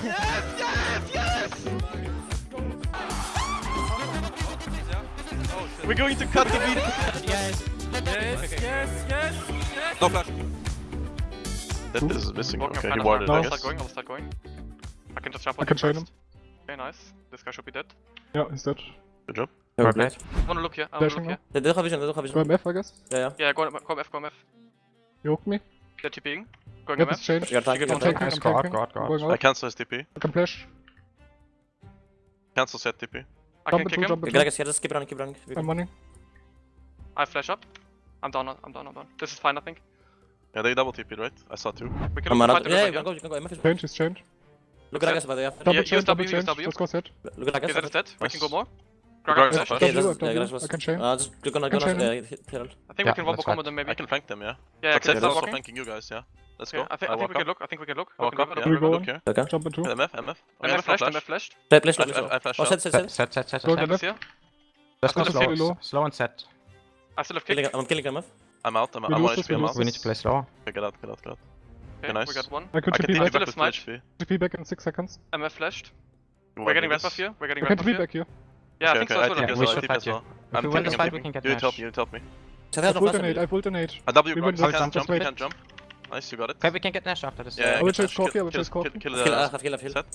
We're going to cut the beat. Yes. Yes, yes, yes, No flash. That is missing. Walking Okay, kind he of warded, hard. I I'll start going, I'll start going. I can just jump on I can you chain first. Okay, nice. This guy should be dead. Yeah, he's dead. Good job. Go blade. I wanna look here, I wanna Flashing look here. Det det har vision, det har Go vision. MF, I guess. Ja, ja. Yeah, go, go F, go F. You hooked me. They're TPing. Going Yep, MF. it's changed. You got tank, you I'm got tank. I'm Nice, guard, taking. guard, I'm guard. going I out. cancel his TP. I can flash. Cancel set TP. I Jump can into, kick him. jump into. Gragas, yeah, just keep running, keep running. I'm running. I flash up. I'm down, I'm down, I'm down. This is fine, I think. Yeah, they double TP'd, right? I saw two. We can I'm out. fight the Yeah, river you can go, you can go. MF is Change, he's changed. Look at Gragas, by the way. Double use change, double W, use change. W. Let's go set. Look at Gragas. Okay, that is dead. We can go more. Gragas Gragas is flash. flash. Okay, W, yeah, Gragas was. I can chain. Uh, just click on, I go can on, chain uh, Herald. I think Yeah, we can wombo let's combo them maybe. I can flank them, yeah. Yeah, I But can is also flanking you guys, yeah. Let's Yeah, go. I think, I I'll think we walk can look. I think we can look. Walk up, look, yeah. We go look. on. Okay. Okay. Jump into. MF, MF. Oh, MF MF flashed, flash. MF flashed. Play, play I- play. I- I Oh, set, set, Set, set. set, set, set, Go to MF. Let's go slow. Slow and set. I still have kick. I'm killing MF. I'm out, I'm, We I'm on HP, I'm out. We need to play slower. Okay, get out, get out, get out. Okay, nice. we got one. I could I TP TP back. Philip back with smite. HP. TP back in 6 seconds. MF flashed. You We're getting me red buff here. We're getting I red can TP here. back here. Yeah, I think so okay, as I well. TP we I should TP fight as you. well. If I'm we win this fight, we can get You dash. help me, you help me. Set I out of full flash. donate, I full donate. A W, We Grax, win you this, can't jump, you wait. can't jump. Nice, you got it. Okay, we can get dash after this. Yeah, I yeah, will get chase Nash, Corki, kill- I will kill- chase Corki. kill- kill Kill, the- I have heal, I heal. Set.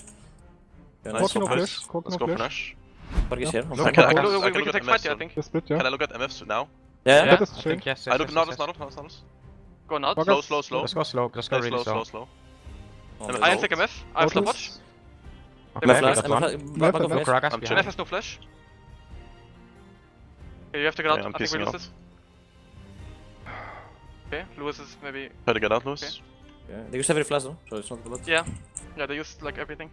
Yeah, Nice, nice. Corki no flash. Corki Let's no go for flash. Nash. Corki is here. I'm I I can, I can, Look, I we can can take at fight MFs. here, I think. The split, yeah. Can I look at MFs now? Yeah, That yeah. is I think changed. yes, I yes, look, yes, Naruto, yes, yes. Naruto, Naruto, Naruto. Go nuts. Fuck Slow, us. slow, slow. Let's go slow. Let's go Slow, really slow, slow, slow. slow. I no. take MF. I have slow Autos. watch. Okay, MF we flash, got MF one. flash. Left Back and off left. flash. Gragas I'm behind. MF has no flash. Okay, you have to get out. Okay, I'm I think we pissing lose out. this. Okay, Lewis is maybe. Try to get out, Lewis. Yeah, They use every flash though, so it's not a lot. Yeah. Yeah, they used like everything.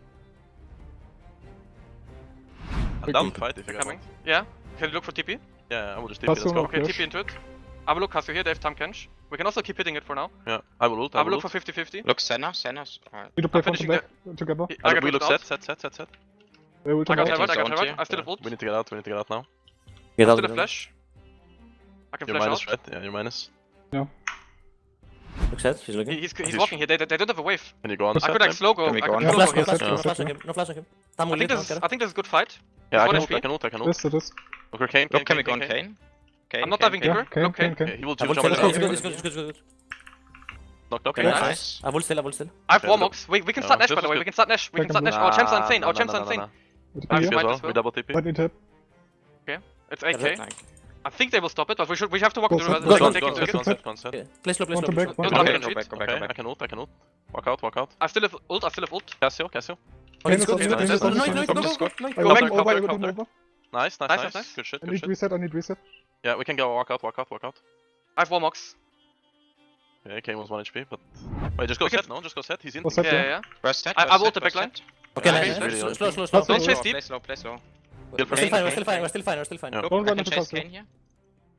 I'm down to fight if you guys Coming. want. Yeah. Can you look for TP? Yeah, I will just TP, That's let's go. Okay, Flash. TP into it. I will look Cassio here, they have Tahm Kench. We can also keep hitting it for now. Yeah, I will ult, I I will will look for 50-50. Look, Senna, Senna's. Alright. Need to play I'm front to finishing back together. I Uh, got We ult look out. set, set, set, set, set. They I got come I got Zones Herald. here. I still have ult. We need to get out, we need to get out now. Get I out still have the flash. I can You're flash minus, out. right? Yeah, you're minus. Look set, he's looking. He- He's, he's He's- walking here, they, they don't have a wave. Can you go on I could like slow go. Can we go on? No flash, no flash, no flash on him, no flash on him. I think lead, this is, I think this is a good fight. Yeah, I can ult, I can ult, I can ult. This, it is. Okay, Kayn, Look, can we go on Kayn, Kayn. Kayn? Kayn, I'm not Kayn, diving Kayn. Yeah, deeper. Kayn, Look, Kayn, Kayn. Okay, Kayn. he will I will jump still, in. it's good, it's good, it's good, it's good, it's good. Knocked up. Okay, Nice. nice. Ah, I will still, I ah, will still. I have Okay, Warmog's. We, we can No, start Nash this by the was way. good. We can start Nash. We can start Nash. Our champs are insane. Our oh, champs are insane. With I TP have here. TP as might well, as well. we double TP. Right, need tap. It's That's 8k. Like, I think they will stop it, but we should we have to walk Go the set, river. go They set, can Go take on, it go to on, it. go on, set, go on, set. Okay, play slow, play Want slow, to play back, slow. want Don't to lock back. it. go back, go back, go Okay, back. I can ult, I can ult. Walk out, walk out. I still have ult. I still have ult. Cassio, Cassio. It's good, it's good, Nice, it's good. nice, No, no, nice, no, nice. go, go, Go go go nice. nice. Good shit, I good need shit. reset, I need reset. Yeah, we can go walk out, walk out, walk out. I have Warmog's. Yeah, Kayn was 1 HP, but... Wait, just go set, no? Just go set, he's in. Yeah, yeah, yeah. Burst set, I- burst I will the backline. Okay, nice, he's nice. really Slow, slow, slow, slow. Don't Don't slow. Chase Slow, deep. Play slow, play slow. Kill for We're still fine, we're still fine, we're still fine, we're still fine. Yeah. Look, Don't I run can into chase Kayn here.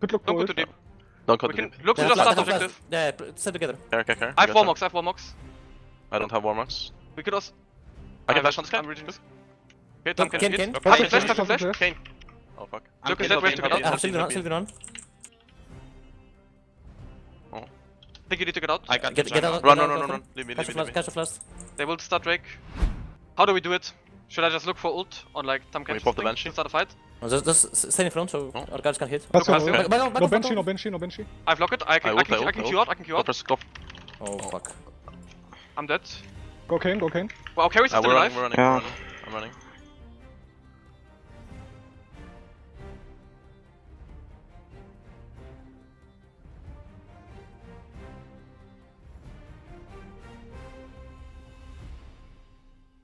Good look Don't go for too deep. Don't cut We deep. look to Yeah, just start objective. Yeah, pl- set together. Care, care, care. I have You got Warmog's. I have Warmog's. set. I don't have Warmog's. We could also. I can ah, I'm- flash on this guy. I'm reading this. Okay, Tom can Ken, hit. Ken. Look, Pass Kayn, the flash, Kayn, pass flash. Kayn. Oh fuck. I'm Look, is kidding, that way to get Kayn. I out? have ah, Sylvan on, Sylvan on. I think you need to get out. I got Get, get out. Run, run, run, run, run. Leave me, Catch leave the me, flash, leave me. catch the flash. They will start Drake. How do we do it? Should I just look for ult on like Tahm Can we pop the thing Banshee? to start a fight? No, Just, just stay in front so Oh. our guards can hit. That's Look, all. Back, back, back, No Banshee, no Banshee, no Banshee. I've locked it. I can, I I, ult, can, I I ult, can I queue ult. out. I can queue Go out. first, go. Oh fuck. I'm dead. Go Kayn, go Kayn. Well, Carry's Uh, still we're alive. running, we're running, Yeah. we're running. I'm running.